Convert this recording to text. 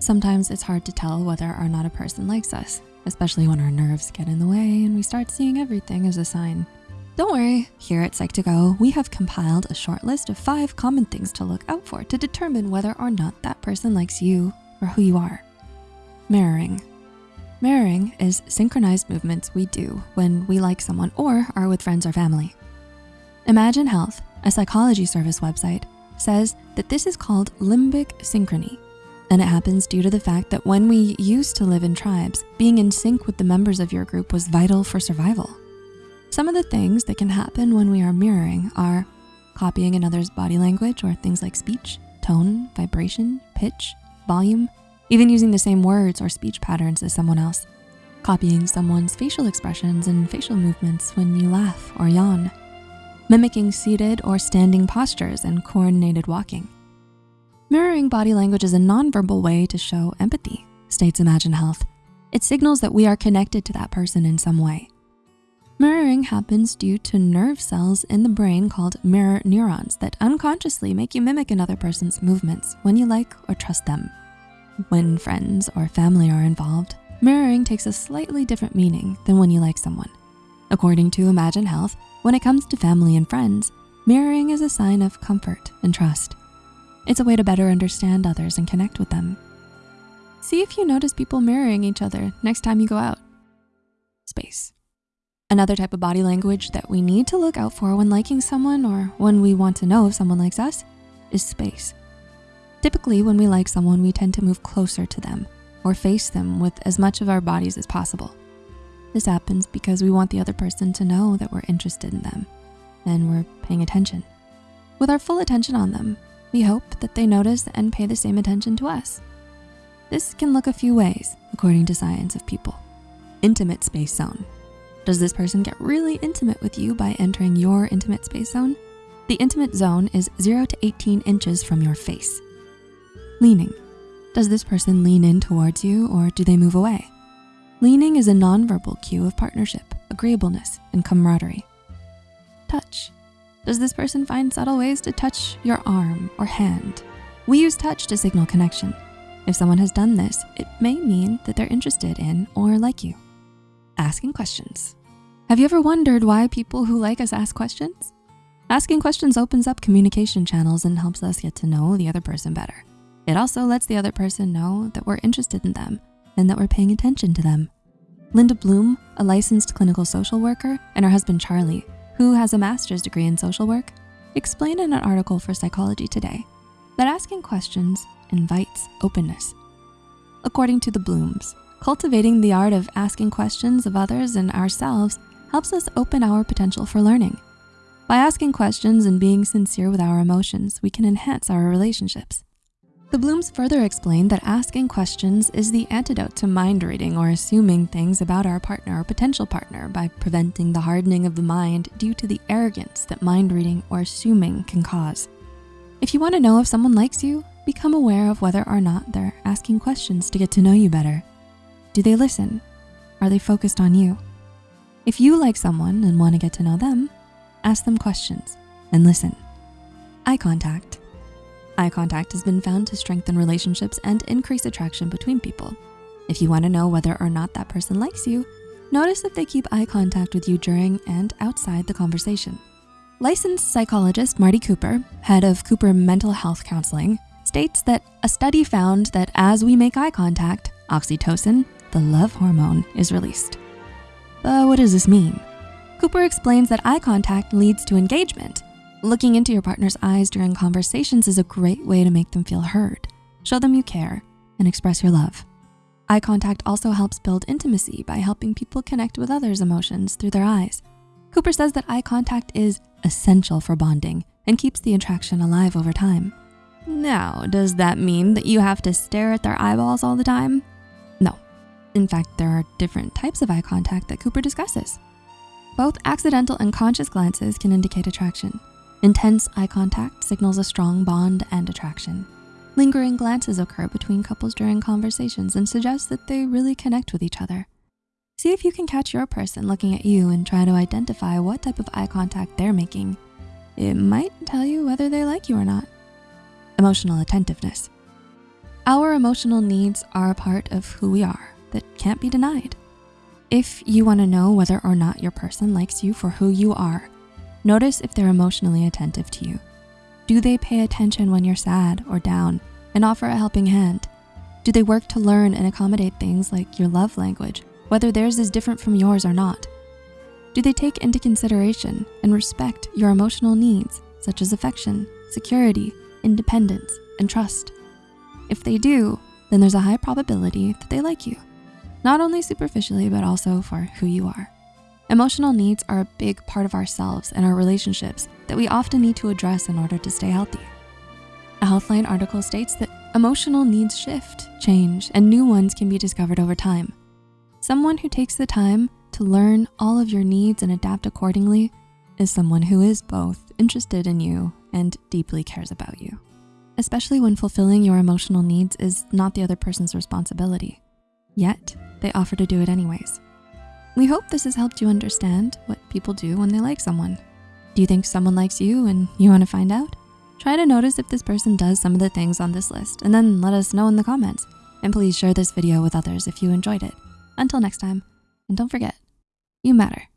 Sometimes it's hard to tell whether or not a person likes us, especially when our nerves get in the way and we start seeing everything as a sign. Don't worry, here at Psych2Go, we have compiled a short list of five common things to look out for to determine whether or not that person likes you or who you are. Mirroring. Mirroring is synchronized movements we do when we like someone or are with friends or family. Imagine Health, a psychology service website, says that this is called limbic synchrony. And it happens due to the fact that when we used to live in tribes, being in sync with the members of your group was vital for survival. Some of the things that can happen when we are mirroring are copying another's body language or things like speech, tone, vibration, pitch, volume, even using the same words or speech patterns as someone else, copying someone's facial expressions and facial movements when you laugh or yawn, mimicking seated or standing postures and coordinated walking. Mirroring body language is a nonverbal way to show empathy, states Imagine Health. It signals that we are connected to that person in some way. Mirroring happens due to nerve cells in the brain called mirror neurons that unconsciously make you mimic another person's movements when you like or trust them. When friends or family are involved, mirroring takes a slightly different meaning than when you like someone. According to Imagine Health, when it comes to family and friends, mirroring is a sign of comfort and trust. It's a way to better understand others and connect with them. See if you notice people mirroring each other next time you go out. Space. Another type of body language that we need to look out for when liking someone or when we want to know if someone likes us is space. Typically, when we like someone, we tend to move closer to them or face them with as much of our bodies as possible. This happens because we want the other person to know that we're interested in them and we're paying attention. With our full attention on them, we hope that they notice and pay the same attention to us. This can look a few ways, according to Science of People. Intimate space zone. Does this person get really intimate with you by entering your intimate space zone? The intimate zone is zero to 18 inches from your face. Leaning. Does this person lean in towards you or do they move away? Leaning is a nonverbal cue of partnership, agreeableness, and camaraderie. Touch. Does this person find subtle ways to touch your arm or hand? We use touch to signal connection. If someone has done this, it may mean that they're interested in or like you. Asking questions. Have you ever wondered why people who like us ask questions? Asking questions opens up communication channels and helps us get to know the other person better. It also lets the other person know that we're interested in them and that we're paying attention to them. Linda Bloom, a licensed clinical social worker, and her husband Charlie, who has a master's degree in social work, explain in an article for Psychology Today that asking questions invites openness. According to the Blooms, cultivating the art of asking questions of others and ourselves helps us open our potential for learning. By asking questions and being sincere with our emotions, we can enhance our relationships. The Blooms further explain that asking questions is the antidote to mind reading or assuming things about our partner or potential partner by preventing the hardening of the mind due to the arrogance that mind reading or assuming can cause. If you wanna know if someone likes you, become aware of whether or not they're asking questions to get to know you better. Do they listen? Are they focused on you? If you like someone and wanna get to know them, ask them questions and listen. Eye contact. Eye contact has been found to strengthen relationships and increase attraction between people. If you wanna know whether or not that person likes you, notice if they keep eye contact with you during and outside the conversation. Licensed psychologist Marty Cooper, head of Cooper Mental Health Counseling, states that a study found that as we make eye contact, oxytocin, the love hormone, is released. But what does this mean? Cooper explains that eye contact leads to engagement. Looking into your partner's eyes during conversations is a great way to make them feel heard, show them you care, and express your love. Eye contact also helps build intimacy by helping people connect with others' emotions through their eyes. Cooper says that eye contact is essential for bonding and keeps the attraction alive over time. Now, does that mean that you have to stare at their eyeballs all the time? No. In fact, there are different types of eye contact that Cooper discusses. Both accidental and conscious glances can indicate attraction. Intense eye contact signals a strong bond and attraction. Lingering glances occur between couples during conversations and suggest that they really connect with each other. See if you can catch your person looking at you and try to identify what type of eye contact they're making. It might tell you whether they like you or not. Emotional attentiveness. Our emotional needs are a part of who we are that can't be denied. If you wanna know whether or not your person likes you for who you are, notice if they're emotionally attentive to you. Do they pay attention when you're sad or down and offer a helping hand? Do they work to learn and accommodate things like your love language, whether theirs is different from yours or not? Do they take into consideration and respect your emotional needs, such as affection, security, independence, and trust? If they do, then there's a high probability that they like you, not only superficially, but also for who you are. Emotional needs are a big part of ourselves and our relationships that we often need to address in order to stay healthy. A Healthline article states that emotional needs shift, change, and new ones can be discovered over time. Someone who takes the time to learn all of your needs and adapt accordingly is someone who is both interested in you and deeply cares about you especially when fulfilling your emotional needs is not the other person's responsibility. Yet, they offer to do it anyways. We hope this has helped you understand what people do when they like someone. Do you think someone likes you and you wanna find out? Try to notice if this person does some of the things on this list and then let us know in the comments. And please share this video with others if you enjoyed it. Until next time, and don't forget, you matter.